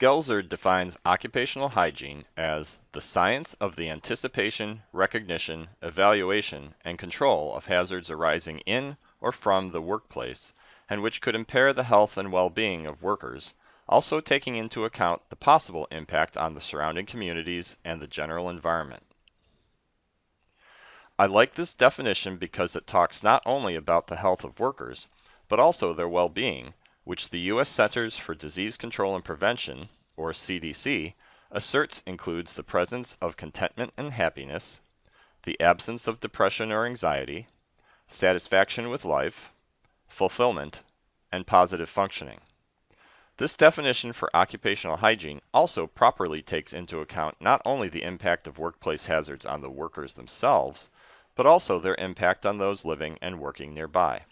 Goelzer defines occupational hygiene as the science of the anticipation, recognition, evaluation, and control of hazards arising in or from the workplace and which could impair the health and well-being of workers, also taking into account the possible impact on the surrounding communities and the general environment. I like this definition because it talks not only about the health of workers, but also their well-being, which the U.S. Centers for Disease Control and Prevention, or CDC, asserts includes the presence of contentment and happiness, the absence of depression or anxiety, satisfaction with life, fulfillment, and positive functioning. This definition for occupational hygiene also properly takes into account not only the impact of workplace hazards on the workers themselves, but also their impact on those living and working nearby.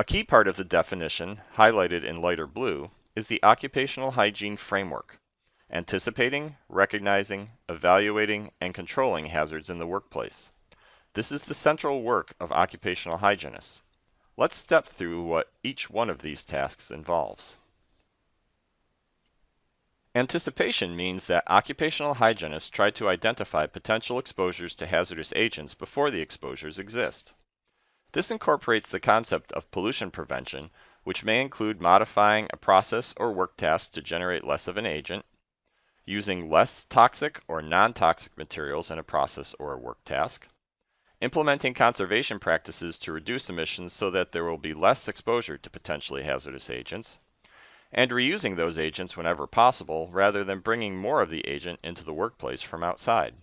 A key part of the definition, highlighted in lighter blue, is the occupational hygiene framework, anticipating, recognizing, evaluating, and controlling hazards in the workplace. This is the central work of occupational hygienists. Let's step through what each one of these tasks involves. Anticipation means that occupational hygienists try to identify potential exposures to hazardous agents before the exposures exist. This incorporates the concept of pollution prevention, which may include modifying a process or work task to generate less of an agent, using less toxic or non-toxic materials in a process or a work task, implementing conservation practices to reduce emissions so that there will be less exposure to potentially hazardous agents, and reusing those agents whenever possible rather than bringing more of the agent into the workplace from outside.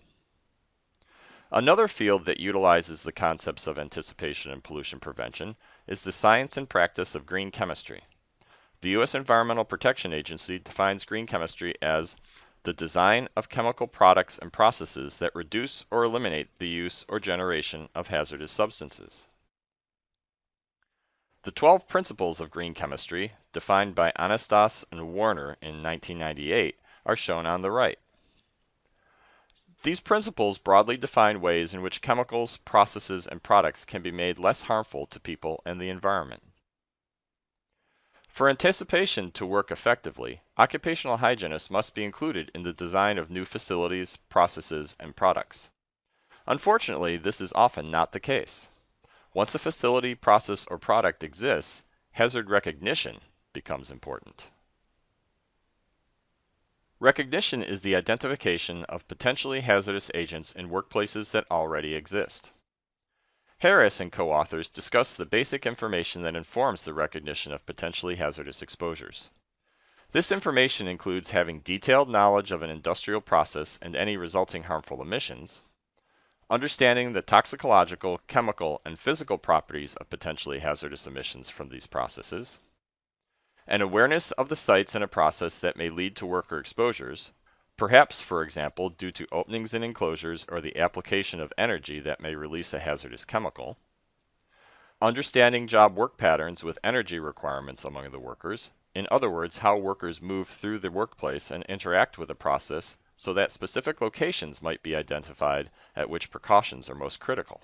Another field that utilizes the concepts of anticipation and pollution prevention is the science and practice of green chemistry. The U.S. Environmental Protection Agency defines green chemistry as the design of chemical products and processes that reduce or eliminate the use or generation of hazardous substances. The 12 principles of green chemistry, defined by Anastas and Warner in 1998, are shown on the right. These principles broadly define ways in which chemicals, processes, and products can be made less harmful to people and the environment. For anticipation to work effectively, occupational hygienists must be included in the design of new facilities, processes, and products. Unfortunately, this is often not the case. Once a facility, process, or product exists, hazard recognition becomes important. Recognition is the identification of potentially hazardous agents in workplaces that already exist. Harris and co-authors discuss the basic information that informs the recognition of potentially hazardous exposures. This information includes having detailed knowledge of an industrial process and any resulting harmful emissions, understanding the toxicological, chemical, and physical properties of potentially hazardous emissions from these processes, an awareness of the sites in a process that may lead to worker exposures, perhaps, for example, due to openings in enclosures or the application of energy that may release a hazardous chemical, understanding job work patterns with energy requirements among the workers, in other words, how workers move through the workplace and interact with a process so that specific locations might be identified at which precautions are most critical.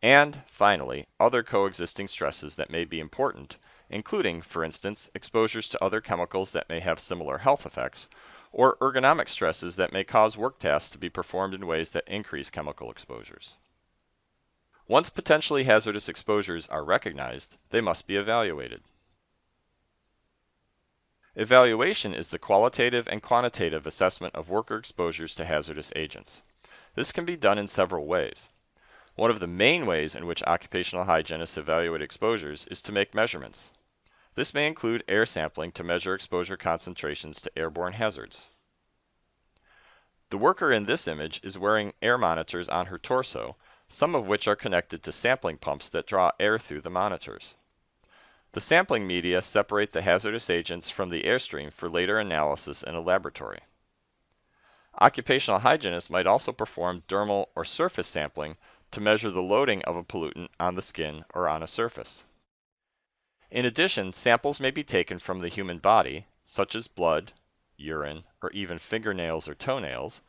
And, finally, other coexisting stresses that may be important including, for instance, exposures to other chemicals that may have similar health effects, or ergonomic stresses that may cause work tasks to be performed in ways that increase chemical exposures. Once potentially hazardous exposures are recognized, they must be evaluated. Evaluation is the qualitative and quantitative assessment of worker exposures to hazardous agents. This can be done in several ways. One of the main ways in which occupational hygienists evaluate exposures is to make measurements. This may include air sampling to measure exposure concentrations to airborne hazards. The worker in this image is wearing air monitors on her torso, some of which are connected to sampling pumps that draw air through the monitors. The sampling media separate the hazardous agents from the airstream for later analysis in a laboratory. Occupational hygienists might also perform dermal or surface sampling to measure the loading of a pollutant on the skin or on a surface. In addition, samples may be taken from the human body, such as blood, urine, or even fingernails or toenails,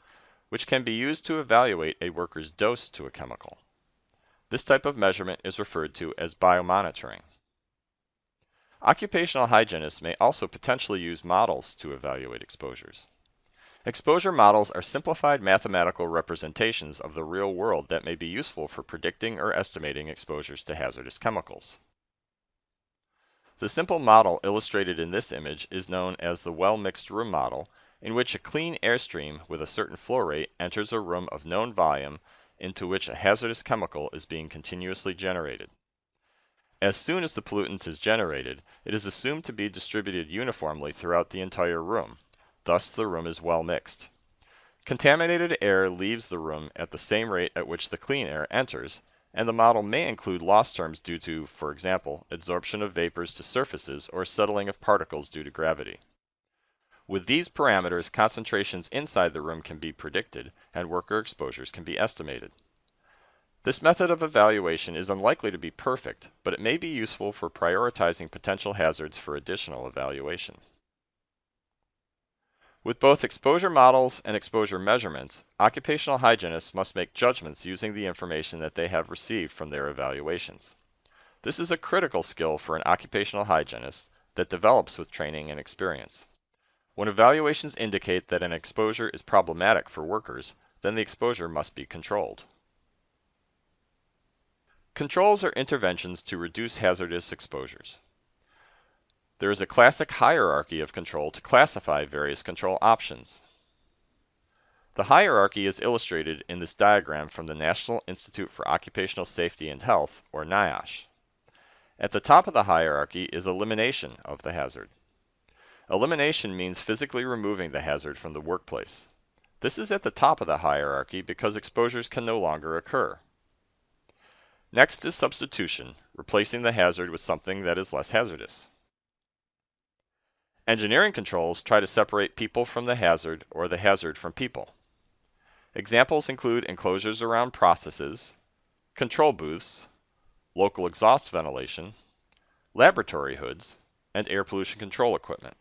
which can be used to evaluate a worker's dose to a chemical. This type of measurement is referred to as biomonitoring. Occupational hygienists may also potentially use models to evaluate exposures. Exposure models are simplified mathematical representations of the real world that may be useful for predicting or estimating exposures to hazardous chemicals. The simple model illustrated in this image is known as the well-mixed room model, in which a clean airstream with a certain flow rate enters a room of known volume into which a hazardous chemical is being continuously generated. As soon as the pollutant is generated, it is assumed to be distributed uniformly throughout the entire room, Thus the room is well mixed. Contaminated air leaves the room at the same rate at which the clean air enters, and the model may include loss terms due to, for example, adsorption of vapors to surfaces or settling of particles due to gravity. With these parameters, concentrations inside the room can be predicted, and worker exposures can be estimated. This method of evaluation is unlikely to be perfect, but it may be useful for prioritizing potential hazards for additional evaluation. With both exposure models and exposure measurements, occupational hygienists must make judgments using the information that they have received from their evaluations. This is a critical skill for an occupational hygienist that develops with training and experience. When evaluations indicate that an exposure is problematic for workers, then the exposure must be controlled. Controls are interventions to reduce hazardous exposures. There is a classic hierarchy of control to classify various control options. The hierarchy is illustrated in this diagram from the National Institute for Occupational Safety and Health, or NIOSH. At the top of the hierarchy is elimination of the hazard. Elimination means physically removing the hazard from the workplace. This is at the top of the hierarchy because exposures can no longer occur. Next is substitution, replacing the hazard with something that is less hazardous. Engineering controls try to separate people from the hazard or the hazard from people. Examples include enclosures around processes, control booths, local exhaust ventilation, laboratory hoods, and air pollution control equipment.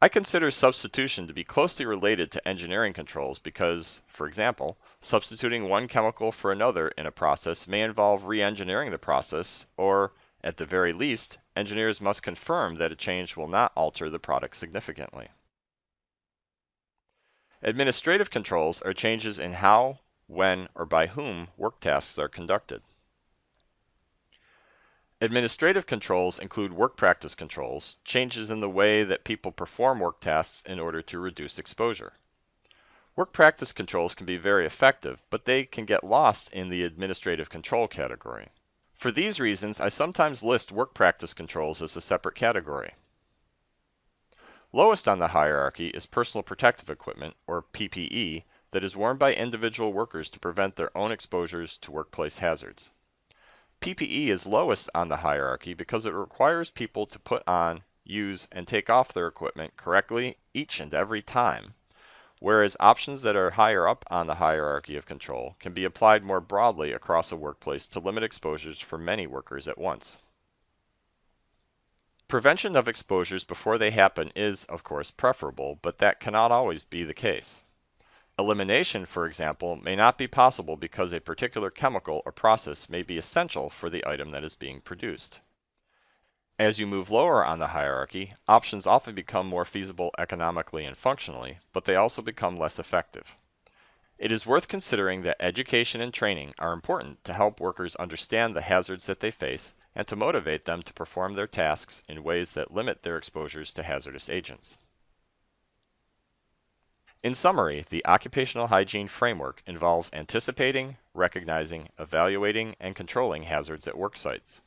I consider substitution to be closely related to engineering controls because, for example, substituting one chemical for another in a process may involve re-engineering the process or, at the very least, engineers must confirm that a change will not alter the product significantly. Administrative controls are changes in how, when, or by whom work tasks are conducted. Administrative controls include work practice controls, changes in the way that people perform work tasks in order to reduce exposure. Work practice controls can be very effective, but they can get lost in the administrative control category. For these reasons, I sometimes list work practice controls as a separate category. Lowest on the hierarchy is personal protective equipment, or PPE, that is worn by individual workers to prevent their own exposures to workplace hazards. PPE is lowest on the hierarchy because it requires people to put on, use, and take off their equipment correctly each and every time, whereas options that are higher up on the hierarchy of control can be applied more broadly across a workplace to limit exposures for many workers at once. Prevention of exposures before they happen is, of course, preferable, but that cannot always be the case. Elimination, for example, may not be possible because a particular chemical or process may be essential for the item that is being produced. As you move lower on the hierarchy, options often become more feasible economically and functionally, but they also become less effective. It is worth considering that education and training are important to help workers understand the hazards that they face and to motivate them to perform their tasks in ways that limit their exposures to hazardous agents. In summary, the occupational hygiene framework involves anticipating, recognizing, evaluating, and controlling hazards at work sites.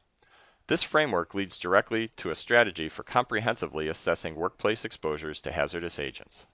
This framework leads directly to a strategy for comprehensively assessing workplace exposures to hazardous agents.